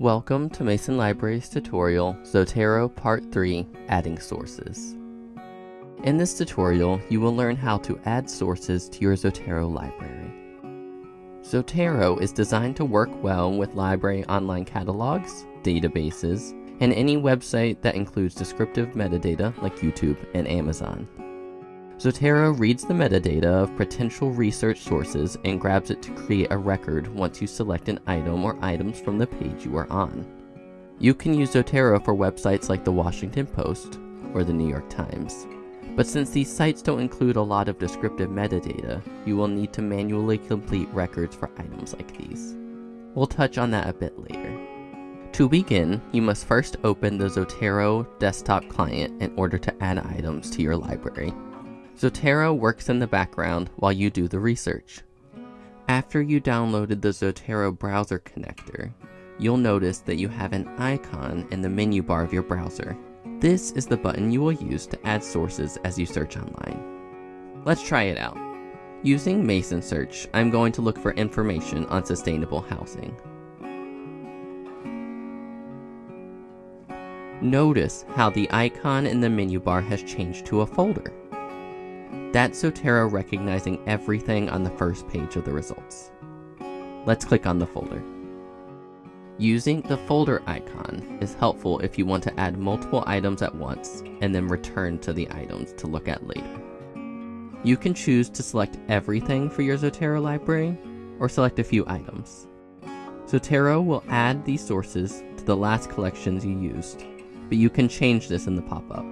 Welcome to Mason Library's tutorial, Zotero Part 3, Adding Sources. In this tutorial, you will learn how to add sources to your Zotero library. Zotero is designed to work well with library online catalogs, databases, and any website that includes descriptive metadata like YouTube and Amazon. Zotero reads the metadata of potential research sources and grabs it to create a record once you select an item or items from the page you are on. You can use Zotero for websites like the Washington Post or the New York Times. But since these sites don't include a lot of descriptive metadata, you will need to manually complete records for items like these. We'll touch on that a bit later. To begin, you must first open the Zotero desktop client in order to add items to your library. Zotero works in the background while you do the research. After you downloaded the Zotero browser connector, you'll notice that you have an icon in the menu bar of your browser. This is the button you will use to add sources as you search online. Let's try it out. Using Mason Search, I'm going to look for information on sustainable housing. Notice how the icon in the menu bar has changed to a folder. That's Zotero recognizing everything on the first page of the results. Let's click on the folder. Using the folder icon is helpful if you want to add multiple items at once and then return to the items to look at later. You can choose to select everything for your Zotero library or select a few items. Zotero will add these sources to the last collections you used, but you can change this in the pop-up.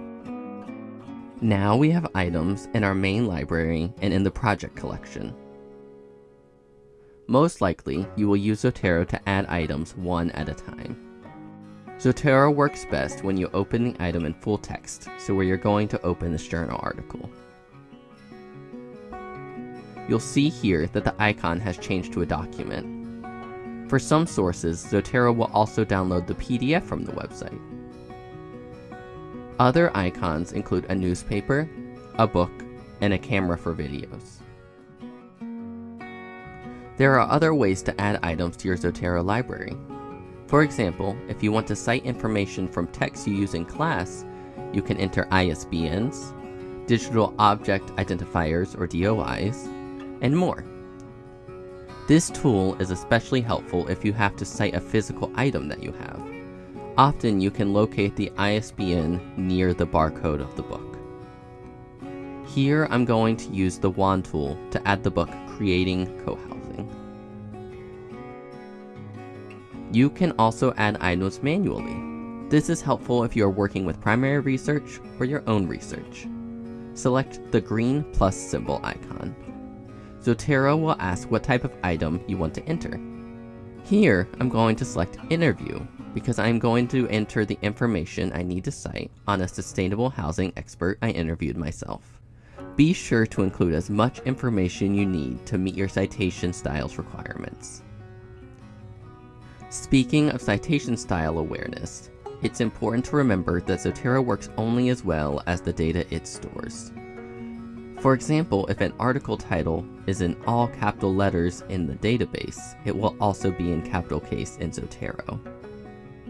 Now we have items in our main library and in the project collection. Most likely, you will use Zotero to add items one at a time. Zotero works best when you open the item in full text, so where you're going to open this journal article. You'll see here that the icon has changed to a document. For some sources, Zotero will also download the PDF from the website. Other icons include a newspaper, a book, and a camera for videos. There are other ways to add items to your Zotero library. For example, if you want to cite information from texts you use in class, you can enter ISBNs, Digital Object Identifiers or DOIs, and more. This tool is especially helpful if you have to cite a physical item that you have. Often you can locate the ISBN near the barcode of the book. Here I'm going to use the wand tool to add the book Creating Cohousing. You can also add items manually. This is helpful if you are working with primary research or your own research. Select the green plus symbol icon. Zotero will ask what type of item you want to enter. Here, I'm going to select Interview because I'm going to enter the information I need to cite on a sustainable housing expert I interviewed myself. Be sure to include as much information you need to meet your citation styles requirements. Speaking of citation style awareness, it's important to remember that Zotero works only as well as the data it stores. For example, if an article title is in all capital letters in the database, it will also be in capital case in Zotero.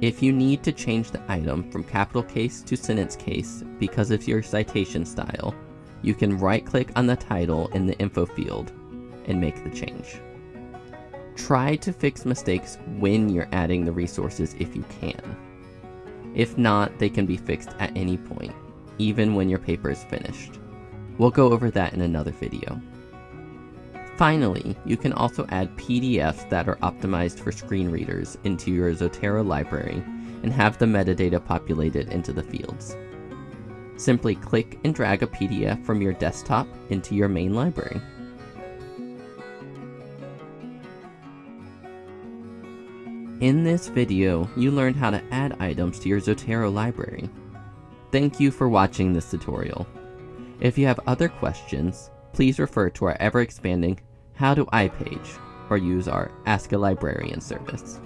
If you need to change the item from capital case to sentence case because of your citation style, you can right-click on the title in the info field and make the change. Try to fix mistakes when you're adding the resources if you can. If not, they can be fixed at any point, even when your paper is finished. We'll go over that in another video. Finally, you can also add PDFs that are optimized for screen readers into your Zotero library and have the metadata populated into the fields. Simply click and drag a PDF from your desktop into your main library. In this video, you learned how to add items to your Zotero library. Thank you for watching this tutorial. If you have other questions, please refer to our ever-expanding How Do I page or use our Ask a Librarian service.